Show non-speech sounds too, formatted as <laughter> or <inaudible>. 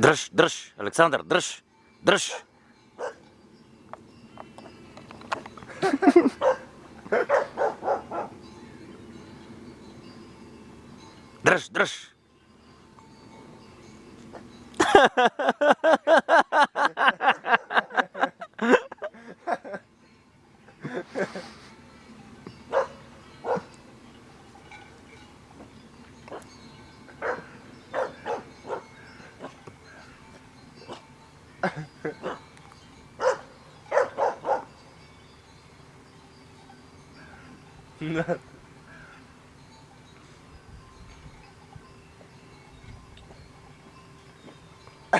Дръж, дръж, Александър, дръж, дръж. Дръж, дръж. な <laughs>